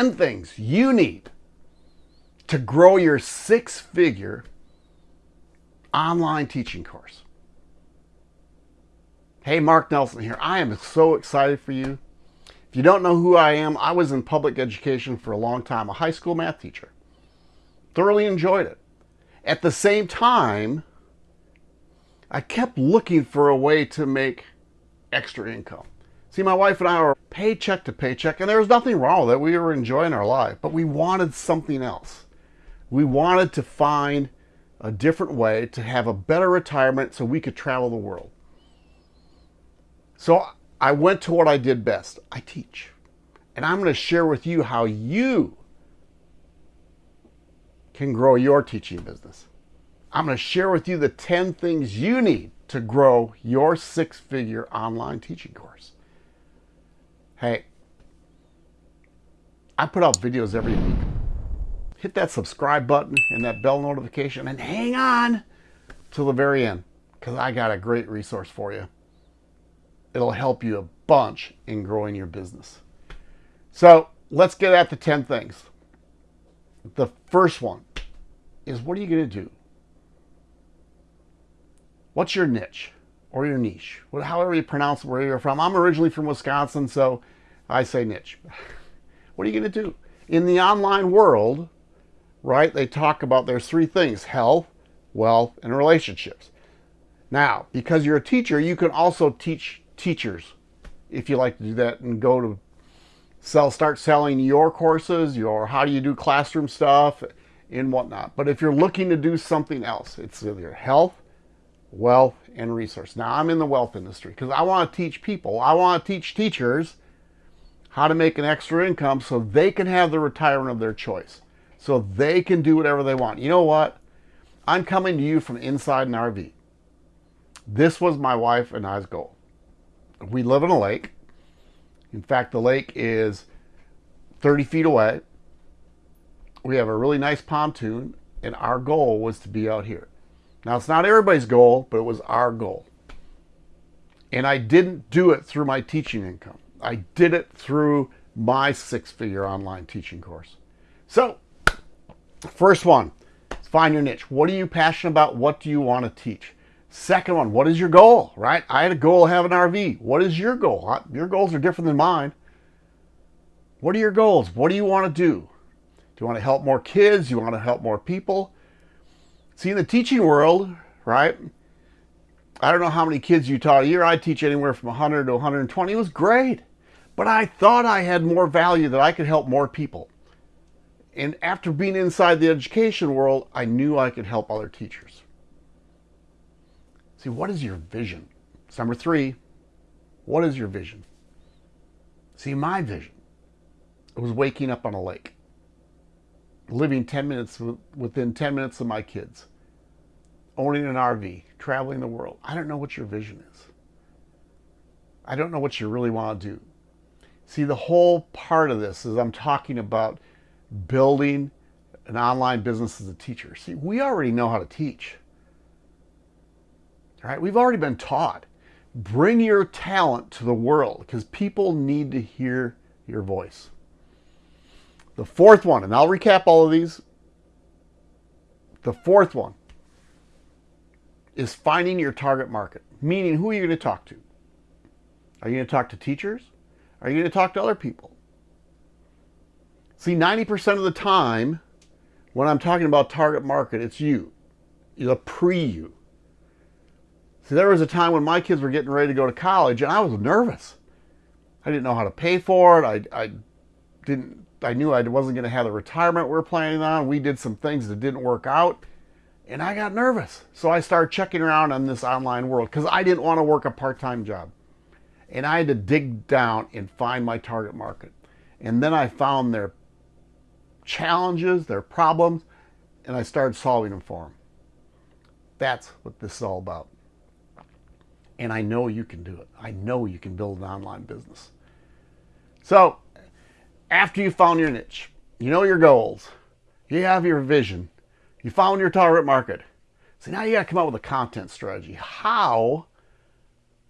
10 things you need to grow your six figure online teaching course. Hey, Mark Nelson here. I am so excited for you. If you don't know who I am, I was in public education for a long time, a high school math teacher. Thoroughly enjoyed it. At the same time, I kept looking for a way to make extra income. See, my wife and I were paycheck to paycheck, and there was nothing wrong with it. We were enjoying our life, but we wanted something else. We wanted to find a different way to have a better retirement so we could travel the world. So I went to what I did best. I teach. And I'm going to share with you how you can grow your teaching business. I'm going to share with you the 10 things you need to grow your six-figure online teaching course. Hey, I put out videos every week. Hit that subscribe button and that bell notification and hang on till the very end because I got a great resource for you. It'll help you a bunch in growing your business. So let's get at the 10 things. The first one is what are you going to do? What's your niche or your niche? Well, However you pronounce where you're from. I'm originally from Wisconsin, so I say niche. what are you going to do? In the online world, right, they talk about there's three things, health, wealth, and relationships. Now, because you're a teacher, you can also teach teachers if you like to do that and go to sell, start selling your courses, your how do you do classroom stuff and whatnot. But if you're looking to do something else, it's either health, wealth, and resource. Now I'm in the wealth industry because I want to teach people. I want to teach teachers how to make an extra income so they can have the retirement of their choice. So they can do whatever they want. You know what? I'm coming to you from inside an RV. This was my wife and I's goal we live in a lake. In fact, the lake is 30 feet away. We have a really nice pontoon, and our goal was to be out here. Now, it's not everybody's goal, but it was our goal. And I didn't do it through my teaching income. I did it through my six-figure online teaching course. So, first one, find your niche. What are you passionate about? What do you want to teach? Second one, what is your goal, right? I had a goal of having an RV. What is your goal? Your goals are different than mine. What are your goals? What do you want to do? Do you want to help more kids? Do you want to help more people? See, in the teaching world, right? I don't know how many kids you taught a year. I teach anywhere from 100 to 120. It was great. But I thought I had more value that I could help more people. And after being inside the education world, I knew I could help other teachers. See, what is your vision? It's number three. What is your vision? See, my vision was waking up on a lake, living 10 minutes within 10 minutes of my kids, owning an RV, traveling the world. I don't know what your vision is. I don't know what you really want to do. See, the whole part of this is I'm talking about building an online business as a teacher. See, we already know how to teach. All right, we've already been taught. Bring your talent to the world because people need to hear your voice. The fourth one, and I'll recap all of these. The fourth one is finding your target market, meaning who are you going to talk to? Are you going to talk to teachers? Are you going to talk to other people? See, 90% of the time when I'm talking about target market, it's you, the pre-you. See, there was a time when my kids were getting ready to go to college and I was nervous. I didn't know how to pay for it. I, I didn't, I knew I wasn't going to have the retirement we are planning on. We did some things that didn't work out and I got nervous. So I started checking around on this online world because I didn't want to work a part-time job. And I had to dig down and find my target market. And then I found their challenges, their problems, and I started solving them for them. That's what this is all about. And I know you can do it. I know you can build an online business. So after you found your niche, you know your goals, you have your vision, you found your target market. So now you got to come up with a content strategy. How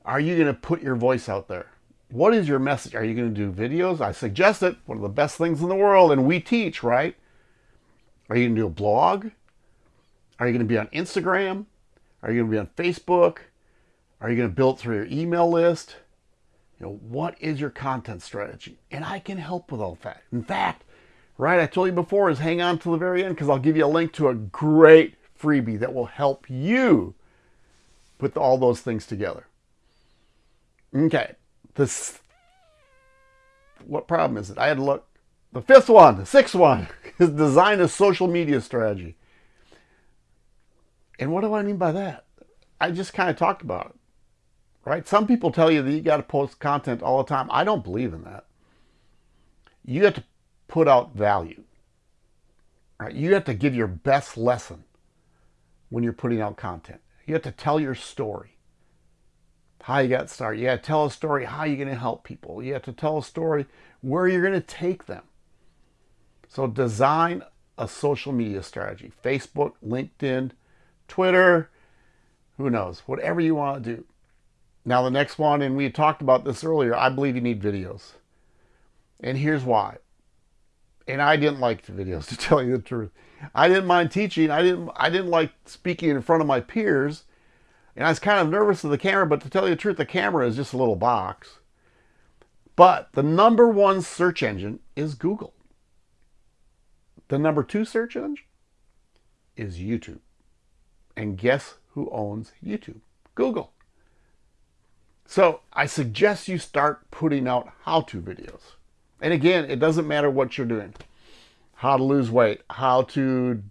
are you going to put your voice out there? What is your message? Are you going to do videos? I suggest it. One of the best things in the world, and we teach, right? Are you to do a blog? Are you going to be on Instagram? Are you to be on Facebook? Are you going to build through your email list? You know, what is your content strategy? And I can help with all that. In fact, right, I told you before is hang on to the very end because I'll give you a link to a great freebie that will help you put all those things together. Okay, this, what problem is it? I had to look. The fifth one, the sixth one, is design a social media strategy. And what do I mean by that? I just kind of talked about it, right? Some people tell you that you got to post content all the time. I don't believe in that. You have to put out value, right? You have to give your best lesson when you're putting out content. You have to tell your story how you got started. You got to tell a story how you're going to help people. You have to tell a story where you're going to take them. So design a social media strategy. Facebook, LinkedIn, Twitter, who knows, whatever you want to do. Now the next one, and we talked about this earlier, I believe you need videos. And here's why. And I didn't like the videos to tell you the truth. I didn't mind teaching. I didn't I didn't like speaking in front of my peers and I was kind of nervous of the camera, but to tell you the truth, the camera is just a little box. But the number one search engine is Google. The number two search engine is YouTube. And guess who owns YouTube? Google. So I suggest you start putting out how-to videos. And again, it doesn't matter what you're doing. How to lose weight, how to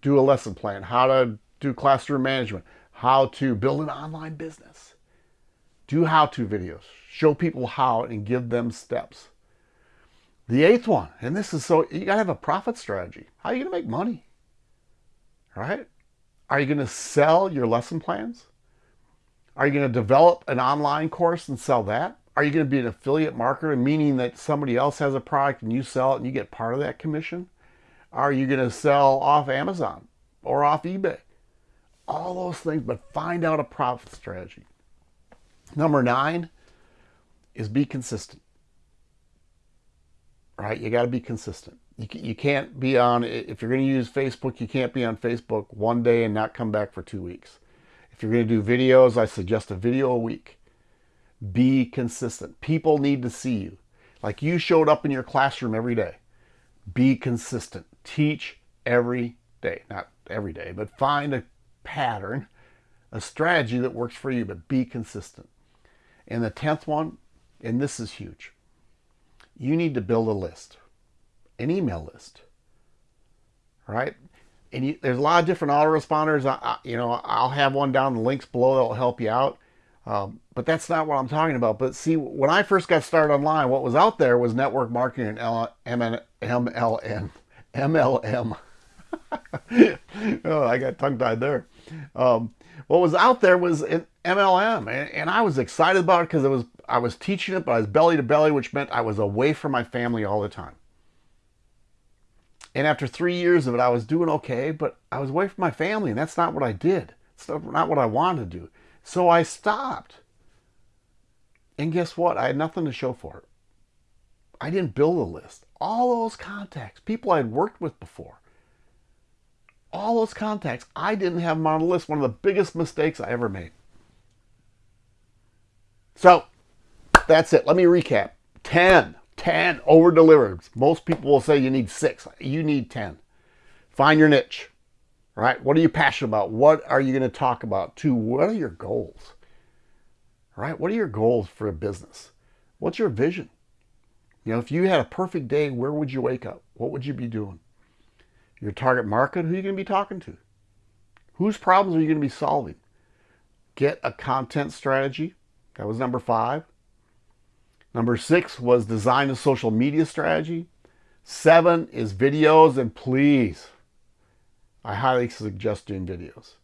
do a lesson plan, how to do classroom management, how to build an online business. Do how-to videos. Show people how and give them steps. The eighth one, and this is so, you got to have a profit strategy. How are you to make money? Right? Are you to sell your lesson plans? Are you going to develop an online course and sell that? Are you going to be an affiliate marketer, meaning that somebody else has a product and you sell it and you get part of that commission? Are you going to sell off Amazon or off eBay? all those things, but find out a profit strategy. Number nine is be consistent. Right? You got to be consistent. You, you can't be on, if you're going to use Facebook, you can't be on Facebook one day and not come back for two weeks. If you're going to do videos, I suggest a video a week. Be consistent. People need to see you. Like you showed up in your classroom every day. Be consistent. Teach every day. Not every day, but find a pattern, a strategy that works for you, but be consistent. And the 10th one, and this is huge, you need to build a list, an email list, right? And you, there's a lot of different autoresponders. I, I, you know, I'll have one down the links below that will help you out. Um, but that's not what I'm talking about. But see, when I first got started online, what was out there was network marketing and L MLM. MLM. oh, I got tongue tied there. Um, what was out there was an MLM, and, and I was excited about it because it was I was teaching it, but I was belly to belly, which meant I was away from my family all the time. And after three years of it, I was doing okay, but I was away from my family, and that's not what I did. It's not what I wanted to do. So I stopped. And guess what? I had nothing to show for it. I didn't build a list. All those contacts, people I'd worked with before, all those contacts, I didn't have them on the list. One of the biggest mistakes I ever made. So that's it. Let me recap. 10, 10 over delivered. Most people will say you need six. You need 10. Find your niche, right? What are you passionate about? What are you going to talk about? Two, what are your goals? Right? What are your goals for a business? What's your vision? You know, if you had a perfect day, where would you wake up? What would you be doing? Your target market, who are you going to be talking to? Whose problems are you going to be solving? Get a content strategy. That was number five. Number six was design a social media strategy. Seven is videos, and please, I highly suggest doing videos.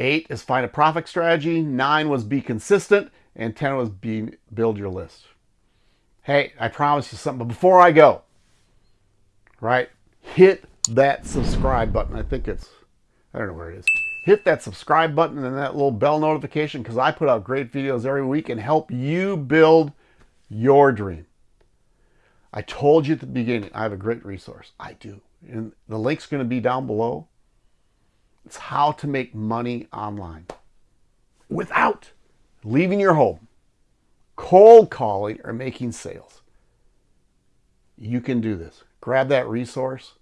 Eight is find a profit strategy. Nine was be consistent. And 10 was be, build your list. Hey, I promise you something. But before I go, right, hit that subscribe button. I think it's, I don't know where it is. Hit that subscribe button and that little bell notification because I put out great videos every week and help you build your dream. I told you at the beginning, I have a great resource. I do. And the link's going to be down below. It's how to make money online without leaving your home, cold calling, or making sales. You can do this. Grab that resource,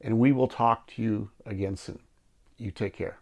and we will talk to you again soon. You take care.